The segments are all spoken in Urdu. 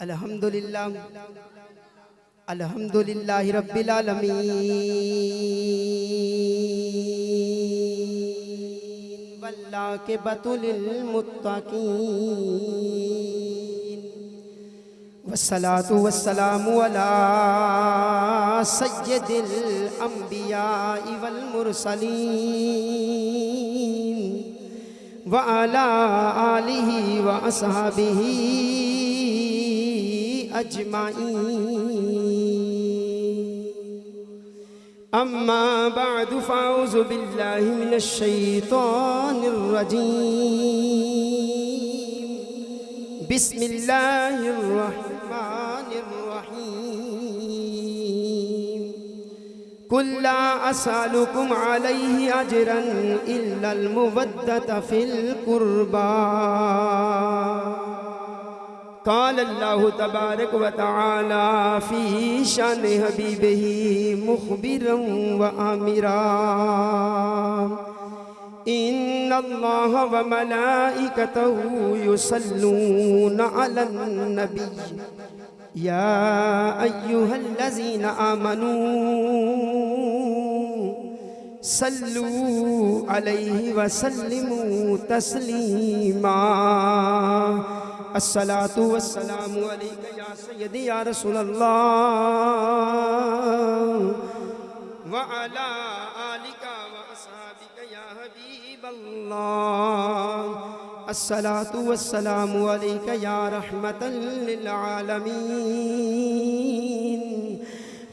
الحمد للہ الحمد للہ رب العالمین والعاقبۃ للمتقین والصلاة والسلام على سید الانبیاء والمرسلین وعلى آلہ وأصحابہ أجمعين. أما بعد فأعوذ بالله من الشيطان الرجيم. بسم الله الرحمن الرحيم. قل لا أسألكم عليه أجرا إلا المودة في القربى. قال الله تبارك وتعالى في شان حبيبه مخبرا وآمرا إن الله وملائكته يصلون على النبي يا أيها الذين آمنوا صلوا عليه وسلموا تسليما الصلاة والسلام عليك يا سيدي يا رسول الله. وعلى آلك وأصحابك يا حبيب الله. الصلاة والسلام عليك يا رحمة للعالمين.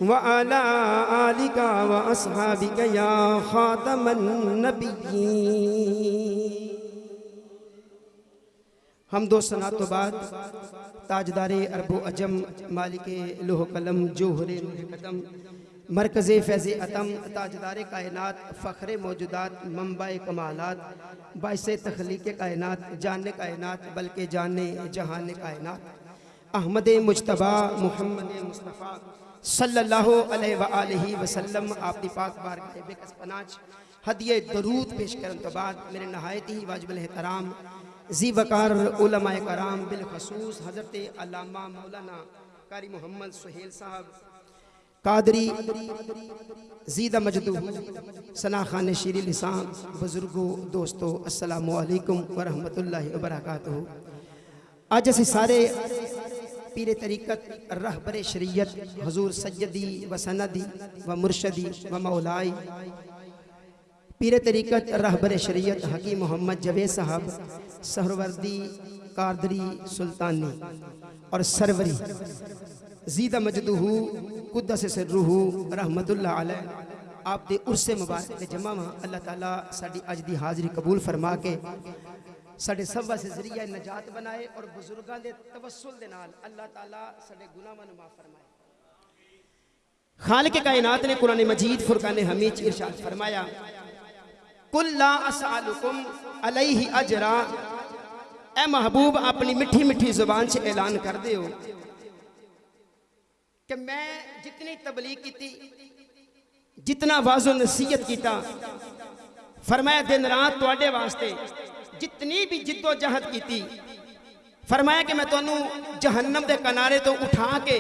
وعلى آلك وأصحابك يا خاتم النبيين. ہم دو سنات تو بعد تاجدار عرب و عجم مالک لوح قلم، جوہر قدم، مرکز فیض عتم تاجدار کائنات، فخر موجودات، منبع کمالات، باعث تخلیق کائنات جاننے کائنات، بلکہ جاننے جہان کائنات۔ احمد مجتبہ محمد مصطفیٰ صلی اللہ علیہ وآلہ وسلم، آپ دی پاک بارگاہ بے کس پناچ ہدیہ درود پیش کرن تو بعد میرے نہایت ہی واجب الاحترام زی وقار علماء کرام بالخصوص حضرت علامہ مولانا قاری محمد سہیل صاحب، قادری زیدہ مجدو سنا خان شیری لسان بزرگو دوستو السلام علیکم ورحمت اللہ وبرکاتہ۔ آج اسی سارے پیر طریقت، رہبر شریعت، حضور سیدی و سندی و مرشدی و مولائی پیر طریقت رہبر شریعت حکیم محمد جوید صاحب، سہروردی قادری سلطانی اور سروری زیدہ مجدوہو قدس سرروہو رحمت اللہ علیہ، آپ دے عرص مبارک دے جمع ماں اللہ تعالیٰ ساڑی اج دی حاضری قبول فرما کے ساڑے سبا سے ذریعہ نجات بنائے اور بزرگاں دے توسل دے نال اللہ تعالیٰ ساڑے گناہ من معاف فرمائے۔ خالق کائنات نے قرآن مجید فرقان حمید ارشاد فرمایا کل لا اسالکم علیہ اجرا اے محبوب، اپنی مٹھی مٹھی زبان سے اعلان کر دے ہو کہ میں جتنی تبلیغ کی تھی جتنا واضح و نصیحت کیتا، فرمایا دن رات توڑے واسطے جتنی بھی جد و جہد کی تھی فرمایا کہ میں تو انہوں جہنم دے کنارے تو اٹھا کے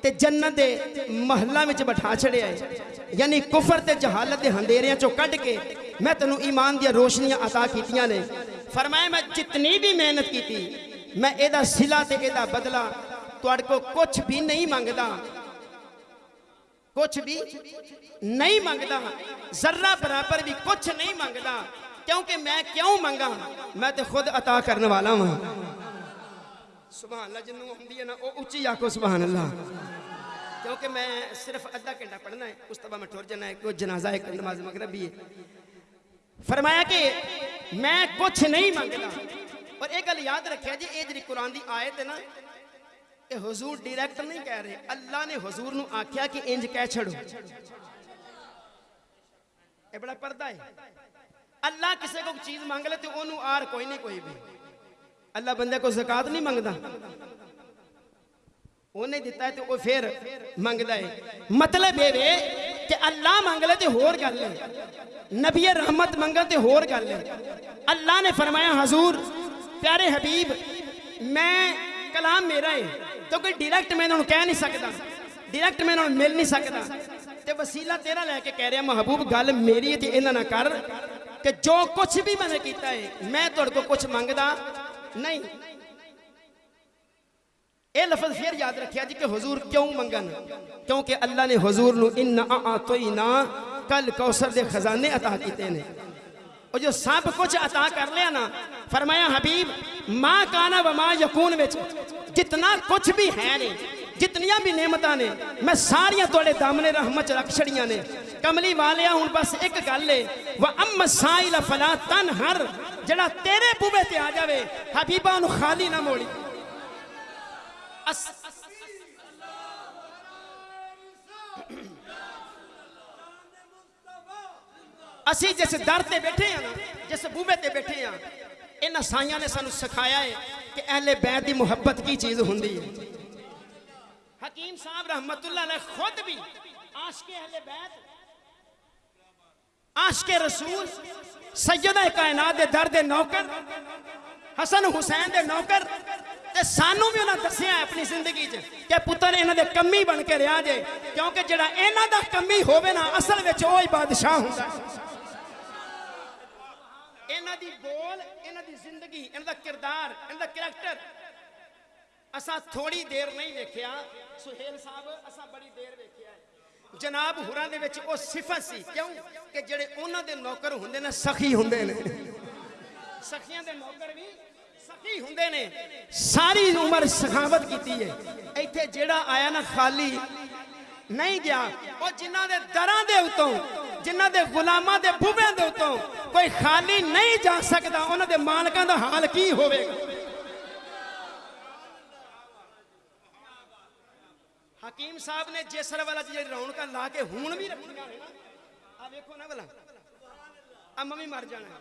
تے جنت دے محلہ میں بٹھا چھڑے آئے یعنی کفر تے جہالت دے ہندیریاں چو کٹ کے میں تنو ایمان دیا روشنیاں عطا کیتیاں نے۔ فرمایا، میں جتنی بھی محنت کی تھی میں ایدہ سلا تے ایدہ بدلا تو اڑ کو کچھ بھی نہیں مانگدا کچھ بھی نہیں مانگدا ذرہ برابر بھی کچھ نہیں مانگدا کیونکہ میں کیوں مانگا میں تے خود عطا کرنے والا ہوں سبحان اللہ جنہوں ہم دیئے نا، او اچھی آکو سبحان اللہ کیونکہ میں صرف ادھا کنڈا پڑھنا ہے، اس طبع میں ٹھور جانا ہے، کوئی جنازہ ایک نماز مغرب بھی ہے۔ فرمایا کہ میں کچھ نہیں مانگنا اور ایک گل یاد رکھیا جی اے جری قرآن دی آیت ہے نا کہ حضور ڈیریکٹ نہیں کہہ رہے، اللہ نے حضور نو آکھیا کہ انج کہہ چھڑو۔ اے بڑا پردہ ہے۔ اللہ کسے کو چیز مانگ لے تو انہوں آر کوئی نہیں، کوئی بھی۔ اللہ بندے کو زکاة نہیں مانگدا انہیں دیتا ہے تو وہ پھر مانگدا ہے۔ مطلب یہ ہے کہ اللہ منگ لے تے ہور گل لے نبی رحمت منگا تے ہور گل لے اللہ نے فرمایا، حضور، پیارے حبیب، میں کلام میرا ہے، تو کوئی ڈیریکٹ میں انہوں کہہ نہیں سکتا۔ ڈیریکٹ میں انہوں مل نہیں سکتا۔ تے وسیلہ تیرا لے کے کہہ رہا محبوب، گل میری ہے تے نہ کر کہ جو کچھ بھی میں نے کیتا ہے، میں تڑ کو کچھ منگدا نہیں۔ اے لفظ پھر یاد رکھیا جی کہ حضور کیوں منگن؟ کیونکہ اللہ نے حضور نو ان اعطینا کل کوثر دے خزانے عطا کیتے نے۔ اور جو سب کچھ عطا کر لیا نا، فرمایا حبیب، ما کانا و ما یکون وچ جتنا کچھ بھی ہے نے، جتنیاں بھی نعمتاں نے، میں ساریاں توڑے دامنے رحمت رکھ چھڑیاں نے۔ کملی والیا ہوں بس ایک گل ہے و ام سائل فلا تنہر جڑا تیرے بوبے تے آ جاوے، حبیباں نو خالی نہ موڑی۔ اسی جیسے دارتے بیٹھے ہیں جیسے بومے بیٹھے ہیں، ان سائیاں نے سانو سکھایا ہے کہ اہلِ بیت محبت کی چیز ہندی ہے۔ حکیم صاحب رحمت اللہ علیہ خود بھی عاشق اہلِ بیت، عاشق رسول، سیدہِ کائنات دے در نوکر، حسن حسین دے نوکر تے سانو بھی انہاں دسیا ہے اپنی زندگی چ کہ پتر انہاں دے کمی بن کے رہیا جے، کیونکہ جڑا انہاں دا کمی ہوے نا، اصل وچ اوہی بادشاہ ہوندا ہے۔ انہاں دی بول، انہاں دی زندگی، انہاں دا کردار، انہاں دا کریکٹر۔ اسا تھوڑی دیر نہیں ویکھیا، سہیل صاحب اسا بڑی دیر ویکھیا ہے۔ جناب ہوراں دے وچ او صفت سی، کیوں؟ کہ جڑے انہاں دے نوکر ہوندے نا، سخی ہوندے نے۔ سخیاں دے نوکر بھی ਦੇ ਨੌਕਰ ਵੀ ਸਖੀ ਹੁੰਦੇ ਨੇ ਸਾਰੀ ਉਮਰ ਸਖਾਵਤ ਕੀਤੀ ਹੈ ਇੱਥੇ ਜਿਹੜਾ ਆਇਆ ਨਾ ਖਾਲੀ ਨਹੀਂ ਗਿਆ ਉਹ ਜਿਨ੍ਹਾਂ ਦੇ ਦਰਾਂ ਦੇ ਉਤੋਂ ਜਿਨ੍ਹਾਂ ਦੇ ਗੁਲਾਮਾਂ ਦੇ ਬੂਬਿਆਂ ਦੇ ਉਤੋਂ ਕੋਈ ਖਾਲੀ ਨਹੀਂ ਜਾ ਸਕਦਾ ਉਹਨਾਂ ਦੇ ਮਾਲਕਾਂ ਦਾ ਹਾਲ ਕੀ ਹੋਵੇਗਾ ਹਕੀਮ ਸਾਹਿਬ ਨੇ ਜੇਸਰ ਵਾਲਾ ਜਿਹੜੀ ਰੌਣਕਾਂ ਲਾ ਕੇ ਹੁਣ ਵੀ ਰੱਖੀਆਂ ਨੇ ਨਾ ਆ ਵੇਖੋ ਨਾ ਭਲਾ ਆ ਮੰਮੀ ਮਰ ਜਾਣਾ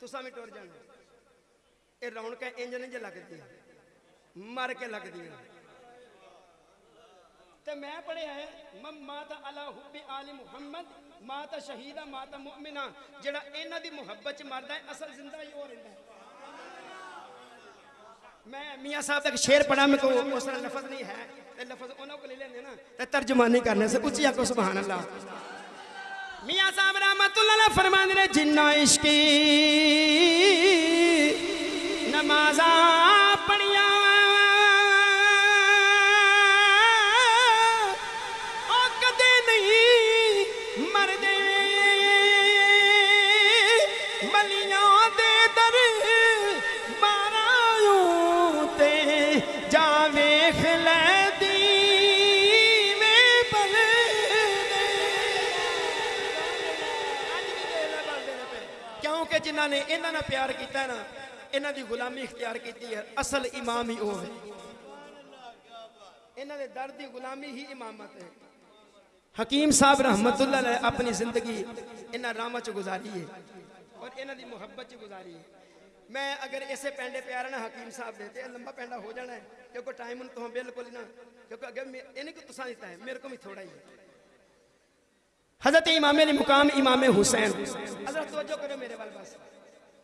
ਤੁਸੀਂ ਵੀ ਟੁਰ ਜਾਣਾ ਇਹ ਰੌਣਕਾਂ ਇੰਜ ਨਹੀਂ ਜੇ ਲੱਗਦੀਆਂ। ਮਰ ਕੇ ਲੱਗਦੀਆਂ। ਤੇ ਮੈਂ ਪੜਿਆ ਹੈ، ਮਮਾ ਤਾਂ ਅਲਾ ਹੁਬਿ ਆਲ ਮੁਹੰਮਦ ਮਾ ਤਾਂ ਸ਼ਹੀਦਾ ਮਾ ਤਾਂ ਮੁਮਿਨਾ ਜਿਹੜਾ ਇਹਨਾਂ ਦੀ ਮੁਹੱਬਤ ਚ ਮਰਦਾ ਹੈ، ਅਸਲ ਜ਼ਿੰਦਾ ਹੀ ਹੋ। ਰਹਿੰਦਾ میں میاں صاحب تک شیر پڑھا میں کو اس لفظ نہیں ہے تے لفظ انہوں کو لے لینے نا تے ترجمانی کرنے سے اچھی کو سبحان اللہ میاں صاحب رحمت اللہ فرمان رہے جنہ عشقی نمازاں پڑیاں او کدے نہیں مردے بلیاں کیونکہ جنہ نے انہاں پیار کیتا ہے نا ਇਹਨਾਂ ਦੀ غلامی اختیار کیتی ہے، اصل امام ہی ਉਹ ਹੈ ਇਹਨਾਂ ਦੇ ਦਰ ਦੀ ਗੁਲਾਮੀ ਹੀ ਇਮਾਮਤ حکیم صاحب رحمت اللہ نے اپنی زندگی انہاں راما چ گزاری ہے اور انہاں دی محبت چ گزاری ہے۔ میں اگر اسے پینڈے پیارا آرہا حکیم صاحب دیتے ہیں لمبا پینڈا ہو جانا ہے، کیونکہ ٹائم ان تو ہم بالکل نہ، کیونکہ اگر انہیں کو تساں دیتا ہے میرے کو بھی تھوڑا ہی ہے۔ حضرت امام علی مقام امام حسین۔ حضرت توجہ کرو میرے والباس۔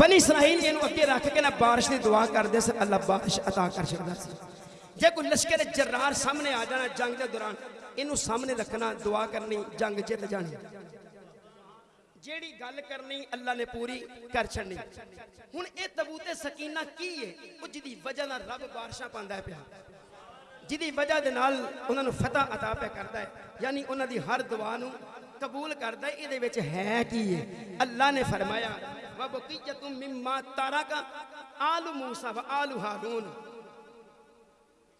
بنی اسرائیل یہ اکی رکھ کے نہ بارش دی دعا کر دے سر، اللہ بارش عطا کر سکتا سر جے کوئی لشکر جرار سامنے آ جانا جنگ دے دوران، انہوں سامنے رکھنا دعا کرنی، جنگ جیت جانی۔ جیڑی گل کرنی، اللہ نے پوری کر چھڑنی۔ ہن اے تبوت سکینہ کی ہے؟ او جدی وجہ نال رب بارشاں پاندا ہے پہا جدی وجہ دے نال انہاں فتح عطا پہ کردا ہے۔ یعنی انہوں دی ہر دعا نو ਕਬੂਲ ਕਰਦਾ ਹੈ ਇਹਦੇ ਵਿੱਚ ਹੈ ਕੀ ਹੈ ਅੱਲਾ ਨੇ ਫਰਮਾਇਆ ਵਬਕੀਯਤੁਮ ਮਿਮਾ ਤਾਰਕ ਆਲੂ ਮੂਸਾ ਵ ਆਲੂ ਹਾਰੂਨ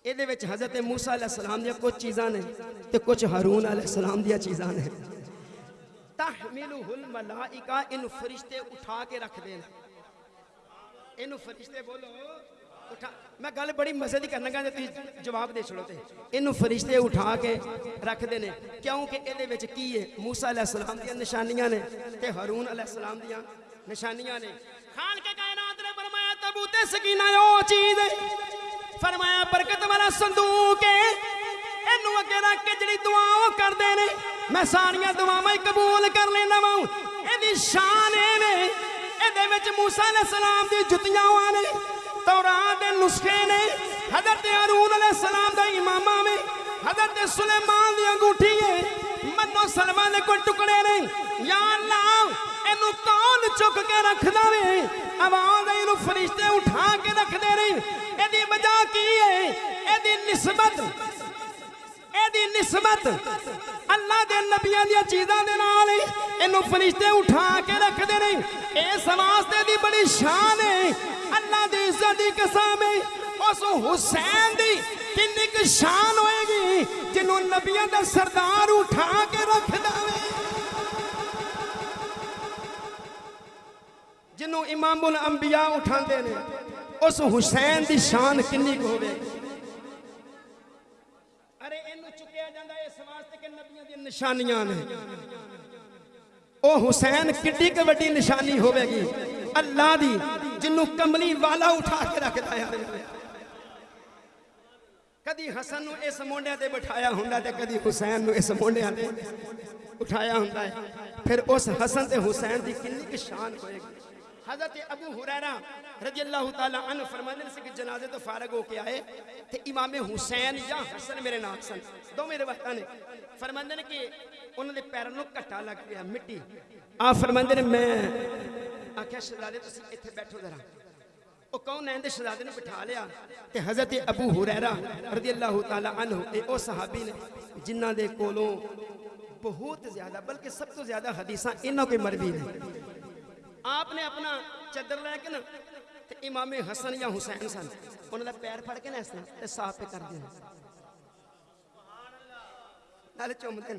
ਇਹਦੇ ਵਿੱਚ ਹਜ਼ਰਤ ਮੂਸਾ ਅਲੈਹਿਸਸਲਾਮ ਦੀਆਂ ਕੁਝ ਚੀਜ਼ਾਂ ਨੇ ਤੇ ਕੁਝ ਹਾਰੂਨ ਅਲੈਹਿਸਸਲਾਮ ਦੀਆਂ ਚੀਜ਼ਾਂ ਨੇ ਤਹਮਿਲੁਹੁਲ ਮਲਾਇਕਾ ਇਹਨੂੰ ਫਰਿਸ਼ਤੇ ਉਠਾ ਕੇ ਰੱਖਦੇ ਨੇ ਇਹਨੂੰ ਫਰਿਸ਼ਤੇ ਬੋਲੋ ਉਠਾ ਮੈਂ ਗੱਲ ਬੜੀ ਮਜ਼ੇ ਦੀ ਕਰਨ ਲੱਗਾ ਜੇ ਤੁਸੀਂ ਜਵਾਬ ਦੇ ਛੜੋ ਤੇ ਇਹਨੂੰ ਫਰਿਸ਼ਤੇ ਉਠਾ ਕੇ ਰੱਖਦੇ ਨੇ ਕਿਉਂਕਿ ਇਹਦੇ ਵਿੱਚ ਕੀ ਹੈ ਮੂਸਾ ਅਲੈਹਿਸਲਾਮ ਦੀਆਂ ਨਿਸ਼ਾਨੀਆਂ ਨੇ ਤੇ ਹਾਰੂਨ ਅਲੈਹਿਸਲਾਮ ਦੀਆਂ ਨਿਸ਼ਾਨੀਆਂ ਨੇ ਖਾਨ ਕੇ ਕਾਇਨਾਤ ਨੇ ਫਰਮਾਇਆ ਤਬੂਤੇ ਸਕੀਨਾ ਉਹ ਚੀਜ਼ ਹੈ ਫਰਮਾਇਆ ਬਰਕਤ ਵਾਲਾ ਸੰਦੂਕ ਹੈ ਇਹਨੂੰ ਅੱਗੇ ਰੱਖ ਕੇ ਜਿਹੜੀ ਦੁਆ ਉਹ ਕਰਦੇ ਨੇ ਮੈਂ ਸਾਰੀਆਂ ਦੁਆਵਾਂ ਹੀ ਕਬੂਲ ਕਰ ਲੈਂਦਾ ਵਾਂ ਇਹਦੀ ਸ਼ਾਨ ਇਹ ਨੇ ਇਹਦੇ ਵਿੱਚ ਮੂਸਾ تورات دے نسخے نے حضرت عرون علیہ السلام دے امامہ میں حضرت سلیمان دے انگوٹھی ہے۔ منو سلمان دے کوئی ٹکڑے نے۔ یا اللہ انو کون چک کے رکھ دا وے؟ آواز انو فرشتے اٹھا کے رکھ دے رہے رہی ایدی بجا کی ہے؟ ایدی نسبت۔ ایدی نسبت۔ اللہ دے نبیان یا چیزہ دے نال انو فرشتے اٹھا کے رکھ دے رہی اے سماس دے دی بڑی شان ہے۔ اللہ دی قسم ہے۔ اس حسین دی کنی کی شان ہوئے گی جنہوں نبیوں دا سردار اٹھا کے رکھ داوے جنہوں امام الانبیاء اٹھا دینے اس حسین دی شان کنی کو ہوئے۔ ارے انہوں چکیا جاندہ ہے اس کہ نبیوں دی نشانیاں نے۔ او حسین کڈی کے وڈی نشانی ہوئے گی۔ اللہ دی جنوں کملی والا اٹھا کے رکھتا ہے۔ کدی حسن نو اس مونڈے تے بٹھایا ہوندا تے کدی حسین نو اس مونڈے تے اٹھایا ہوندا ہے۔ پھر اس حسن تے حسین دی کنی کی شان ہوئے گی۔ حضرت ابو حریرہ رضی اللہ تعالی عنہ فرمانے سے کہ جنازے تو فارغ ہو کے آئے تے امام حسین یا حسن میرے ناک سن۔ دو میرے وقتہ نے فرمانے کہ انہوں نے پیروں کٹا لگ گیا، مٹی۔ آپ فرمانے میں آکھا شہزادے تو سی ایتھے بیٹھو ذرا۔ او کون ہے شہزادے نے بٹھا لیا؟ تے حضرت ابو حریرہ رضی اللہ تعالیٰ عنہ، اے او صحابی نے جنہ دے کولوں بہت زیادہ، بلکہ سب تو زیادہ حدیثاں انہوں کے مربی نے آپ نے اپنا چدر لے کے نا، تے امام حسن یا حسین سن انہوں نے پیر پھڑ کے نا اس طرح تے صاف پہ کر دینا نال چومدن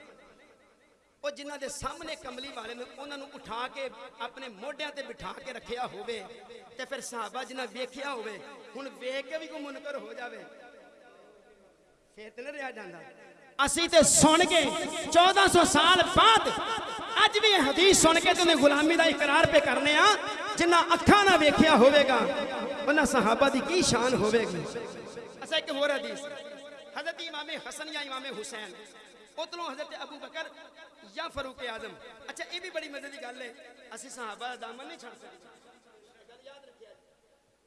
ਉਹ ਜਿਨ੍ਹਾਂ ਦੇ ਸਾਹਮਣੇ ਕਮਲੀ ਵਾਲੇ ਨੇ ਉਹਨਾਂ ਨੂੰ ਉਠਾ ਕੇ ਆਪਣੇ ਮੋਢਿਆਂ ਤੇ ਬਿਠਾ ਕੇ ਰੱਖਿਆ ਹੋਵੇ ਤੇ ਫਿਰ ਸਹਾਬਾ ਜਿਨ੍ਹਾਂ ਵੇਖਿਆ ਹੋਵੇ ਹੁਣ ਵੇਖ ਕੇ ਵੀ ਕੋਈ ਮੁਨਕਰ ਹੋ ਜਾਵੇ ਫੇਰ ਤੇ ਨਾ ਰਿਹਾ ਜਾਂਦਾ ਅਸੀਂ ਤੇ ਸੁਣ ਕੇ 1400 ਸਾਲ ਬਾਅਦ ਅੱਜ ਵੀ ਇਹ ਹਦੀਸ ਸੁਣ ਕੇ ਤੇ ਉਹਨੇ ਗੁਲਾਮੀ ਦਾ ਇਕਰਾਰ ਪੇ ਕਰਨੇ ਆ ਜਿਨ੍ਹਾਂ ਅੱਖਾਂ ਨਾਲ ਵੇਖਿਆ ਹੋਵੇਗਾ ਉਹਨਾਂ ਸਹਾਬਾ ਦੀ ਕੀ ਸ਼ਾਨ ਹੋਵੇਗੀ ਅਸਾਂ ਇੱਕ ਹੋਰ ਹਦੀਸ ਹਜ਼ਰਤ ਇਮਾਮ ਹਸਨ ਜਾਂ ਇਮਾਮ ਹੁਸੈਨ ਉਧਰੋਂ ਹਜ਼ਰਤ ਅਬੂ ਬਕਰ یا فاروق اعظم؟ اچھا یہ بھی بڑی مزے کی گل ہے۔ اسی صحابہ دامن نہیں چھڑ سکتے۔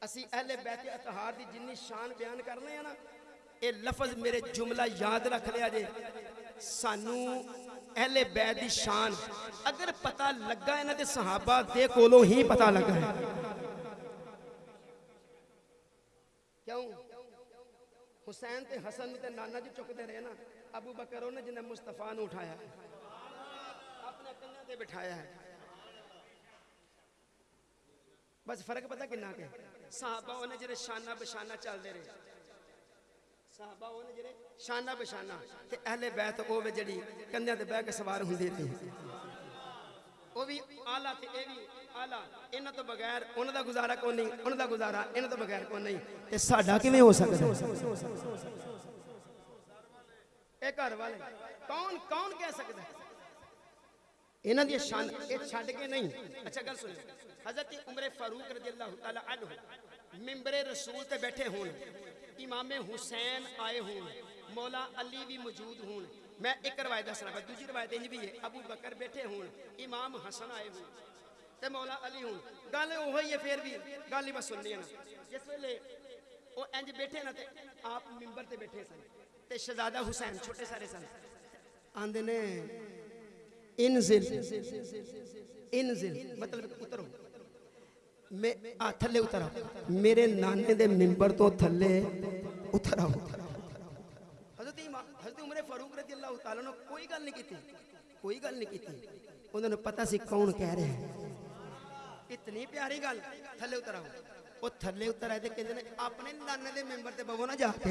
اسی اہل بیت اطہار دی جنی شان بیان کرنے ہیں نا، اے لفظ میرے جملہ یاد رکھ لیا جے۔ سانو اہل بیت دی شان اگر پتہ لگا ہے نا تے صحابہ دے کولوں ہی پتہ لگا۔ ہے کیوں؟ حسین تے حسن تے نانا جی چکتے رہے نا، ابو بکر نے جنہیں مصطفیٰ نے اٹھایا۔ ہے کنہ بٹھایا ہے۔ بس فرق پتہ کنہ کے؟ صحابہ ہونے جرے شانہ بشانہ چل دے رہے۔ صحابہ ہونے جرے شانہ بشانہ۔ تے اہل بیت او وے جڑی کنیاں تے بیٹھ کے سوار ہوندی تھی۔ او بھی اعلی تے اے بھی اعلی انہاں تو بغیر انہاں دا گزارا کون نہیں، انہاں دا گزارا انہاں تو بغیر کون نہیں۔ تے ساڈا کیویں ہو سکدا اے گھر والے، کون کون کہہ سکدا ہے؟ انہاں دی شان اے چھڈ کے نہیں۔ اچھا گل سنو۔ حضرت عمر فاروق رضی اللہ عنہ ممبر رسول تے بیٹھے ہون امام حسین آئے ہون مولا علی بھی موجود ہون۔ میں ایک روایت دسنا پہ دوسری روایت انج بھی ہے۔ ابو بکر بیٹھے ہون امام حسن آئے ہون تے مولا علی ہون۔ گل اوہی ہے پھر بھی گل بس سننی ہے نا۔ جس ویلے او انج بیٹھے نا تے آپ ممبر تے بیٹھے سن تے شہزادہ حسین چھوٹے سارے سن۔ آندے نے انزل. انزل. مطلب, مطلب اترو. میں آتھلے تھلے اترا. میرے نانے دے ممبر تو تھلے اترا. حضرت حضرت عمر فاروق رضی اللہ تعالیٰ نے کوئی گل نہیں کی تھی کوئی گل نہیں کی تھی انہوں نے پتہ سی کون کہہ رہے ہیں. اتنی پیاری گل. تھلے اترا ہوں. وہ تھلے اترا تے کہندے نے اپنے نانے دے ممبر تے بوو نہ جا. کے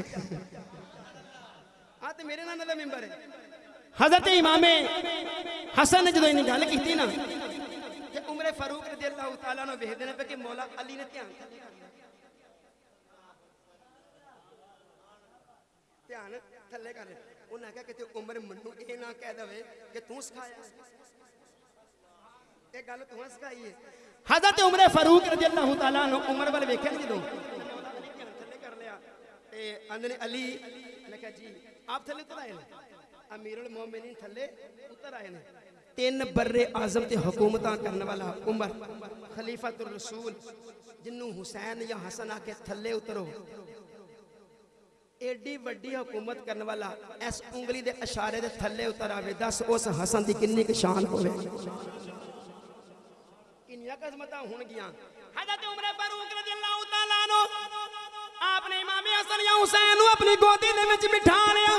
ہاں میرے نانے دے ممبر ہے. حضرت امام حسن نے جدو گل کی نا عمر فاروق رضی اللہ تعالیٰ نے ویخ دینا کہ مولا علی نے دھیان دھیان تھلے کر انہیں کہا کہ عمر منو اے نہ کہہ دوے کہ توں سکھایا۔ یہ گل توں سکھائی ہے۔ حضرت عمر فاروق رضی اللہ تعالیٰ نے عمر والے ویکھیا نہیں جدو؟ کر لیا۔ علی جی آپ تھلے تو امیر المومنین تھلے اتر آئے ہیں تین برے آزم تے حکومتان کرنے والا عمر خلیفت الرسول جنہوں حسین یا حسن آکے کے تھلے اترو ایڈی وڈی حکومت کرنے والا ایس انگلی دے اشارے دے تھلے اتر آوے دس اس حسن دی کنی کی شان ہوے کنیا قسمتہ ہون گیاں حضرت عمر فاروق رضی اللہ تعالیٰ نو آپ نے امام حسن یا حسین اپنی گوتی دے وچ بٹھا لیا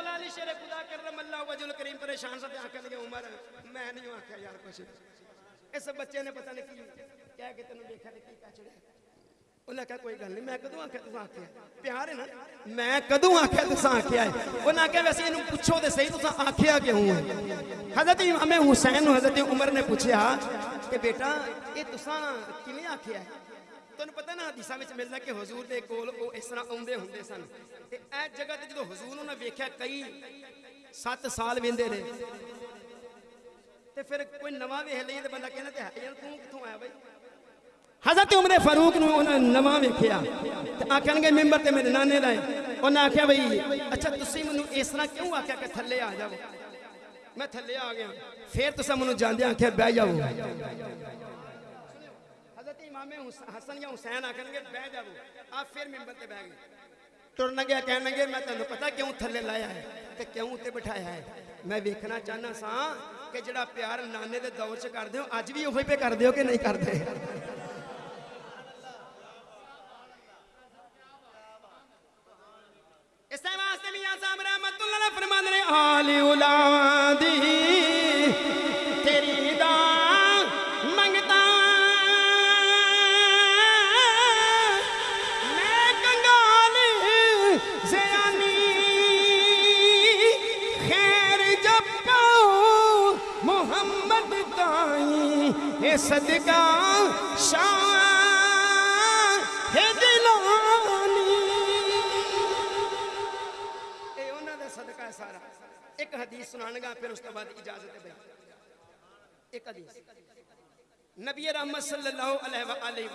وجل کریم پریشان سے آخر گے عمر، میں نہیں آخیا یار کچھ۔ اس بچے نے پتہ نہیں کی کیا کہ تینوں دیکھا نہیں کی چڑیا انہیں کہا، کوئی گل نہیں، میں کدوں آخیا تسا آخیا پیار ہے نا؟ میں کدو آخیا تسا آخیا ہے؟ نہ آخیا ویسے انہوں پچھو دے صحیح تسا آخیا ہوں ہے؟ حضرت امام حسین حضرت عمر نے پوچھا کہ بیٹا، یہ تسا کنے آخیا ہے؟ ਤੁਹਾਨੂੰ ਪਤਾ ਨਾ ਹਦੀਸਾਂ ਵਿੱਚ ਮਿਲਦਾ ਕਿ ਹਜ਼ੂਰ ਦੇ ਕੋਲ ਉਹ ਇਸ ਤਰ੍ਹਾਂ ਆਉਂਦੇ ਹੁੰਦੇ ਸਨ ਤੇ ਇਹ ਜਗ੍ਹਾ ਤੇ ਜਦੋਂ ਹਜ਼ੂਰ ਉਹਨਾਂ ਵੇਖਿਆ ਕਈ 7 ਸਾਲ ਵਿੰਦੇ ਨੇ ਤੇ ਫਿਰ ਕੋਈ ਨਵਾਂ ਵੇਖ ਲਈਏ ਤੇ ਬੰਦਾ ਕਹਿੰਦਾ ਤੇ ਹੈ ਯਾਰ ਤੂੰ کتھوں آیا بھائی؟ حضرت عمر فاروق نے انہوں نے نواں ویکھیا۔ تے آکھن گے ممبر تے میرے نانے دا نے آکھیا بھائی اچھا تسی منوں اس طرح کیوں آکھیا کہ تھلے آ جاؤ؟ میں تھلے آ گیا۔ پھر تسا منوں جاندے آکھیا، بیٹھ جاؤ۔ امام حسن یا حسین آکھن گے، بہ وہ۔ آپ پھر ممبر تے بیٹھ گئے۔ ترنا گیا کہنا گے میں تنہوں پتا کیوں تھلے لائے آئے تے کیوں تے بٹھائے آئے میں ویکھنا چاہنا ساں کہ جڑا پیار نانے دے دور چ کر دے دیو آج بھی یوں پہ کر دے ہو کہ نہیں کر دے؟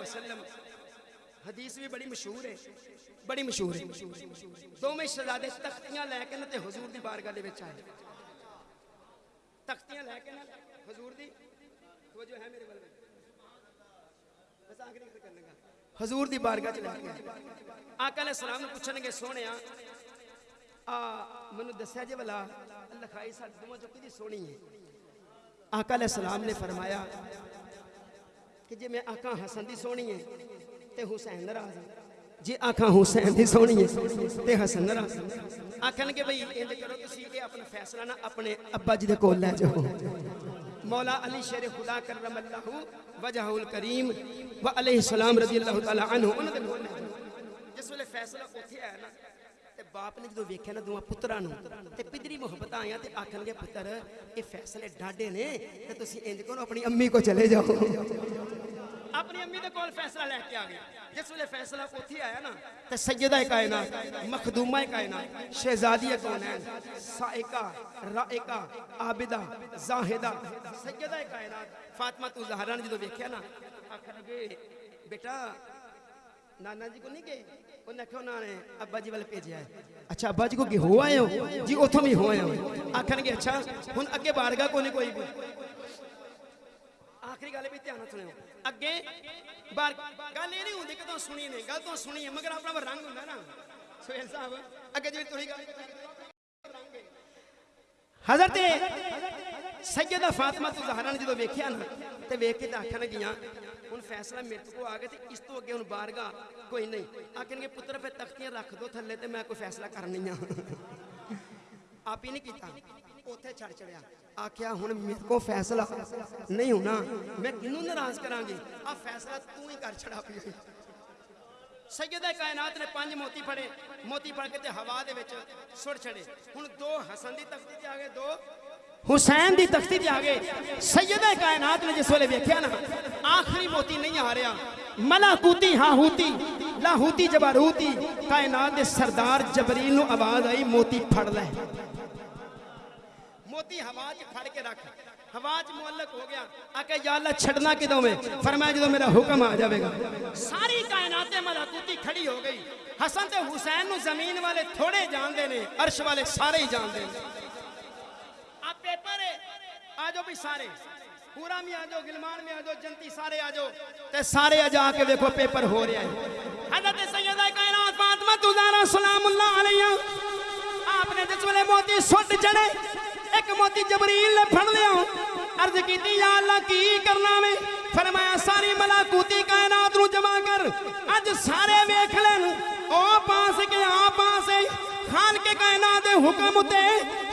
وسلم. حدیث بھی بڑی مشہور ہے، بڑی مشہور ہے۔ دونوں شہزادے تختیاں لے کے تے حضور دی بارگاہ دے وچ تختیاں لے کے نا حضور دی؟ توجہ ہے میرے بل بس آخری ذکر کرنے گا حضور دی بارگاہ چ لے کے آقا علیہ السلام نے پوچھن گے سونیا آ منو دسیا جے بلا اللہ خائی ساڈ دوواں چوکی دی سونی ہے۔ آقا علیہ السلام نے فرمایا کہ جی میں آنکھاں حسن دی سونی ہے تے حسین ناراض ہے جی آنکھاں حسین دی سونی ہے تے حسن ناراض ہے آکھن کے بھئی، انج کرو تسی اے اپنا فیصلہ نہ اپنے ابا جی دے لے جاؤ۔ مولا علی شیر خدا کرم اللہ وجہ الکریم و علیہ السلام رضی اللہ تعالی عنہ جس ویلے فیصلہ اوتھے آیا نا تے باپ نے جدو ویکھیا نا دوہاں پتراں نو تے پدری محبت آیاں تے آکھن گے پتر اے فیصلے ڈاڈے نے تے تسی انج کرو اپنی امی کو چلے جاؤ۔ اپنی امی دے کول فیصلہ لے کے جس ویلے فیصلہ اوتھے آیا نا تے سیدہ کائنات، مخدومہ کائنات، شہزادی کونین سائقہ، رائقہ، عابدہ، زاہدہ۔ سیدہ کائنات، فاطمہ تو زہرا نے جدو نا، آکھن لگے بیٹا، نانا جی کو نہیں گئے؟ انہیں نہ والے اچھا کو کہ ہو آئے ہو جی ہو آئے ہو گے اچھا ہن اگے بارگاہ نہیں کوئی آخری بھی اگے نہیں سنی نہیں سنی ہے مگر رنگ ہوندا نا سہیل صاحب اگے حضرت سیدہ فاطمہ تو زہران جدو بیکھیا نا تو ویکھ کے گیاں ਆਖਣ ਗਈਆਂ ਹੁਣ ਫੈਸਲਾ ਮੇਰੇ ਕੋ ਆ ਗਿਆ ਤੇ ਇਸ ਤੋਂ ਅੱਗੇ ਹੁਣ ਬਾਰਗਾ ਕੋਈ ਨਹੀਂ ਆਖਣਗੇ ਪੁੱਤਰ ਫਿਰ ਤਖਤੀਆਂ ਰੱਖ ਦੋ ਥੱਲੇ ਤੇ ਮੈਂ ਕੋਈ ਫੈਸਲਾ ਕਰਨੀ ਆ ਆਪ ਹੀ ਨਹੀਂ ਕੀਤਾ ਉੱਥੇ ਛੜ ਚੜਿਆ ਆਖਿਆ ਹੁਣ ਮੇਰੇ ਕੋ ਫੈਸਲਾ ਨਹੀਂ ਹੋਣਾ ਮੈਂ ਕਿਹਨੂੰ ਨਾਰਾਜ਼ ਕਰਾਂਗੀ ਆ ਫੈਸਲਾ ਤੂੰ ਹੀ ਕਰ ਛੜਾ ਪਈ ਸੈਯਦਾ ਕਾਇਨਾਤ ਨੇ ਪੰਜ ਮੋਤੀ ਫੜੇ ਮੋਤੀ ਫੜ ਕੇ ਤੇ ਹਵਾ ਦੇ ਵਿੱਚ ਸੁੱਟ ਛੜੇ ਹੁਣ ਦੋ ਹਸਨ ਦੀ ਤਖਤੀ ਤੇ ਆ ਗਏ ਦੋ حسین دی تختی دے آگے، سیدہ کائنات نے جس والے ویکھیا نا، آخری موتی نہیں آ رہا۔ ملاکوتی ہاہوتی، لاہوتی جباروتی کائنات دے سردار جبریل نو آواز آئی، موتی پھڑ لے۔ موتی ہوا پھڑ کے رکھ۔ ہوا چ ہو گیا۔ آکا یا اللہ چھڑنا کدوں میں؟ فرمایا جدوں میرا حکم آ جاوے گا۔ ساری کائنات ملاکوتی کھڑی ہو گئی۔ حسن تے حسین نو زمین والے تھوڑے جان دے نے، عرش والے سارے ہی جان دے نے۔ آجو بھی سارے۔ پورا میں آجو گلمان میں آجو، جنتی سارے آجو۔ تے سارے آجا کے دیکھو، پیپر ہو رہے ہیں۔ حضرت سیدہ کائنات فاطمہ تزارہ سلام اللہ علیہ۔ آپ نے جس ولے موتی سوٹ چڑے ایک موتی جبریل نے پھڑ لیا۔ عرض کی تھی، یا اللہ، کی کرنا میں؟ فرمایا، ساری ملاکوتی کائنات رو جمع کر۔ آج سارے ویکھ لین۔ او پاس کے، آ پاس ہے۔ ਆ ਪਾਸੇ ਖਾਨ ਕੇ ਕਾਇਨਾਤ ਦੇ ਹੁਕਮ ਉਤੇ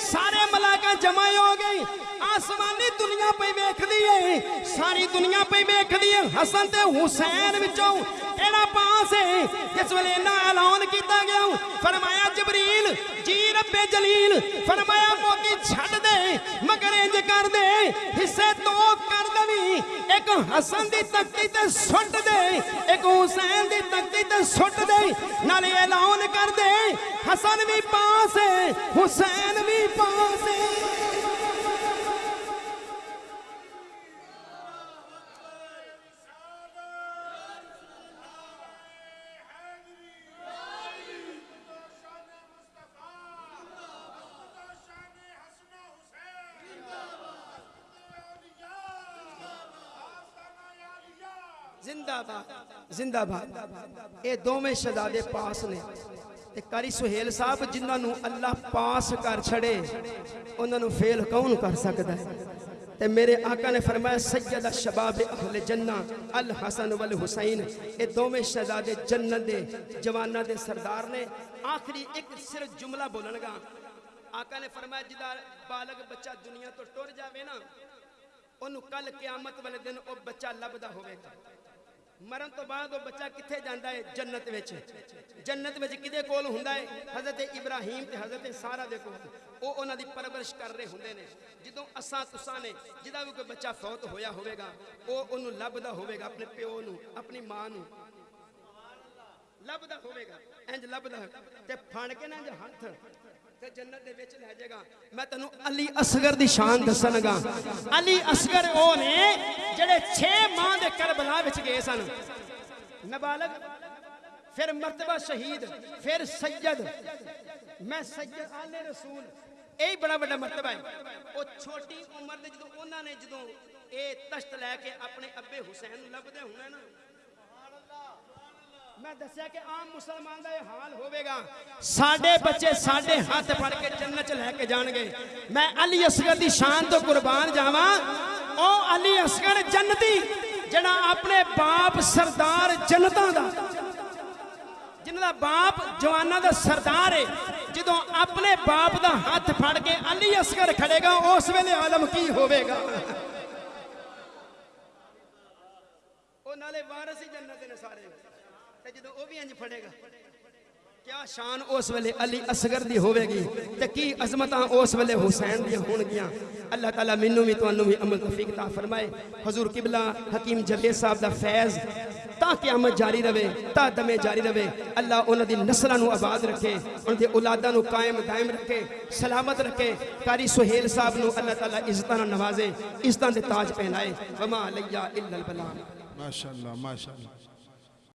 ਸਾਰੇ ਮਲਾਕਾ ਜਮਾ ਹੋ ਗਏ ਆਸਮਾਨੀ ਦੁਨੀਆ ਪਈ ਵੇਖਦੀ ਏ ਸਾਰੀ ਦੁਨੀਆ ਪਈ ਵੇਖਦੀ ਏ ਹਸਨ ਤੇ ਹੁਸੈਨ ਵਿੱਚੋਂ ਇਹੜਾ ਪਾਸ ਏ ਜਿਸ ਵੇਲੇ ਇਹਨਾਂ ਐਲਾਨ ਕੀਤਾ ਗਿਆ ਫਰਮਾਇਆ ਜਬਰੀਲ ਜੀ ਰੱਬੇ ਜਲੀਲ ਫਰਮਾਇਆ ਮੋਤੀ ਛੱਡ ਦੇ ਮਗਰ ਇੰਜ ਕਰ ਦੇ ਹਿੱਸੇ ਦੋ ਕਰ ਦੇਵੀਂ ਇੱਕ ਹਸਨ ਦੀ ਤਖਤੀ ਤੇ ਸੁੱਟ ਦੇ ਇੱਕ ਹੁਸੈਨ ਦੀ ਤਖਤੀ ਤੇ ਸੁੱਟ ਦੇ ਨਾਲੇ ਐਲਾਨ بھی پاس ہے، حسین بھی پاس ہے۔ زندہ باد زندہ باد۔ یہ دو میں پاس نے۔ ਤੇ ਕਾਰੀ ਸੁਹੇਲ ਸਾਹਿਬ ਜਿਨ੍ਹਾਂ ਨੂੰ ਅੱਲਾਹ ਪਾਸ ਕਰ ਛੜੇ ਉਹਨਾਂ ਨੂੰ ਫੇਲ ਕੌਣ ਕਰ ਸਕਦਾ ਹੈ ਤੇ ਮੇਰੇ ਆਕਾ ਨੇ ਫਰਮਾਇਆ ਸੈਯਦ ਸ਼ਬਾਬ ਅਹਲ ਜੰਨਾ ਅਲ ਹਸਨ ਵਲ ਹੁਸੈਨ ਇਹ ਦੋਵੇਂ ਸ਼ਹਜ਼ਾਦੇ ਜੰਨਤ ਦੇ ਜਵਾਨਾਂ ਦੇ ਸਰਦਾਰ ਨੇ ਆਖਰੀ ਇੱਕ ਸਿਰਫ ਜੁਮਲਾ ਬੋਲਣਗਾ ਆਕਾ ਨੇ ਫਰਮਾਇਆ ਜਿਹਦਾ ਬਾਲਗ ਬੱਚਾ ਦੁਨੀਆ ਤੋਂ ਟੁਰ ਜਾਵੇ ਨਾ ਉਹਨੂੰ ਕੱਲ ਕਿਆਮਤ ਵਾਲੇ ਦਿਨ ਉਹ ਬੱਚਾ ਲੱਭਦਾ ਹੋਵੇਗਾ ਮਰਨ ਤੋਂ ਬਾਅਦ ਉਹ ਬੱਚਾ ਕਿੱਥੇ ਜਾਂਦਾ ਹੈ ਜੰਨਤ ਵਿੱਚ ਜੰਨਤ ਵਿੱਚ ਕਿਹਦੇ ਕੋਲ ਹੁੰਦਾ ਹੈ ਹਜ਼ਰਤ ਇਬਰਾਹੀਮ ਤੇ ਹਜ਼ਰਤ ਸਾਰਾ ਦੇ ਕੋਲ ਉਹ ਉਹਨਾਂ ਦੀ ਪਰਵਰਿਸ਼ ਕਰ ਰਹੇ ਹੁੰਦੇ ਨੇ ਜਦੋਂ ਅਸਾਂ ਤੁਸਾਂ ਨੇ ਜਿਹਦਾ ਵੀ ਕੋਈ ਬੱਚਾ ਫੌਤ ਹੋਇਆ ਹੋਵੇਗਾ ਉਹ ਉਹਨੂੰ ਲੱਭਦਾ ਹੋਵੇਗਾ ਆਪਣੇ ਪਿਓ ਨੂੰ ਆਪਣੀ ਮਾਂ ਨੂੰ ਲੱਭਦਾ ਹੋਵੇਗਾ ਇੰਜ ਲੱਭਦਾ ਤੇ ਫੜ ਕੇ ਨਾ ਇੰਜ ਹੱਥ ਤੇ ਜੰਨਤ ਦੇ ਵਿੱਚ ਲੈ ਜਾਏਗਾ ਮੈਂ ਤੈਨੂੰ ਅਲੀ ਅਸਗਰ ਦੀ ਸ਼ਾਨ ਦੱਸਣਗਾ ਅਲੀ ਅਸਗਰ ਉਹ ਨੇ ਜਿਹੜੇ 6 ਮਾਹ ਦੇ ਕਰਬਲਾ ਵਿੱਚ ਗਏ ਸਨ ਨਾਬਾਲਗ ਫਿਰ ਮਰਤਬਾ ਸ਼ਹੀਦ ਫਿਰ ਸੈਯਦ ਮੈਂ ਸੈਯਦ ਆਲੇ ਰਸੂਲ ਇਹ ਹੀ ਬੜਾ ਵੱਡਾ ਮਰਤਬਾ ਹੈ ਉਹ ਛੋਟੀ ਉਮਰ ਦੇ ਜਦੋਂ ਉਹਨਾਂ ਨੇ ਜਦੋਂ ਇਹ ਤਸ਼ਤ ਲੈ ਕੇ ਆਪਣੇ ਅੱਬੇ ਹੁਸੈਨ ਨੂੰ ਲੱਭਦੇ ਹੋਣਾ ਨਾ ਮੈਂ ਦੱਸਿਆ ਕਿ ਆਮ ਮੁਸਲਮਾਨ ਦਾ ਇਹ ਹਾਲ ਹੋਵੇਗਾ ਸਾਡੇ ਬੱਚੇ ਸਾਡੇ ਹੱਥ ਫੜ ਕੇ ਜੰਨਤ ਚ ਲੈ ਕੇ ਜਾਣਗੇ ਮੈਂ ਅਲੀ ਅਸਗਰ ਦੀ ਸ਼ਾਨ ਤੋਂ ਕੁਰਬਾਨ ਜਾਵਾਂ ਉਹ ਅਲੀ ਅਸਗਰ ਜੰਨਤੀ ਜਿਹੜਾ ਆਪਣੇ ਬਾਪ ਸਰਦਾਰ ਜਨਤਾ ਦਾ ਜਿਨ੍ਹਾਂ ਦਾ ਬਾਪ ਜਵਾਨਾਂ ਦਾ ਸਰਦਾਰ ਹੈ ਜਦੋਂ ਆਪਣੇ ਬਾਪ ਦਾ ਹੱਥ ਫੜ ਕੇ ਅਲੀ ਅਸਗਰ ਖੜੇਗਾ ਉਸ ਵੇਲੇ ਆਲਮ ਕੀ ਹੋਵੇਗਾ ਉਹ ਨਾਲੇ ਵਾਰਸ ਹੀ ਜੰਨਤ ਦੇ ਨੇ تے جدوں او بھی انج پھڑے گا کیا شان اس ویلے علی اصغر دی ہوے گی تے کی عظمتاں اس ویلے حسین دی ہون گیاں اللہ تعالی مینوں بھی تانوں بھی عمل توفیق عطا فرمائے حضور قبلہ حکیم جبیر صاحب دا فیض تا قیامت جاری رہے تا دمے جاری رہے اللہ انہاں دی نسلاں نو آباد رکھے انہاں دی اولاداں نو قائم دائم رکھے سلامت رکھے قاری سہیل صاحب نو اللہ تعالی عزتاں نو نوازے عزتاں دے تاج پہنائے وما علیہ الا البلاغ ماشاءاللہ ماشاءاللہ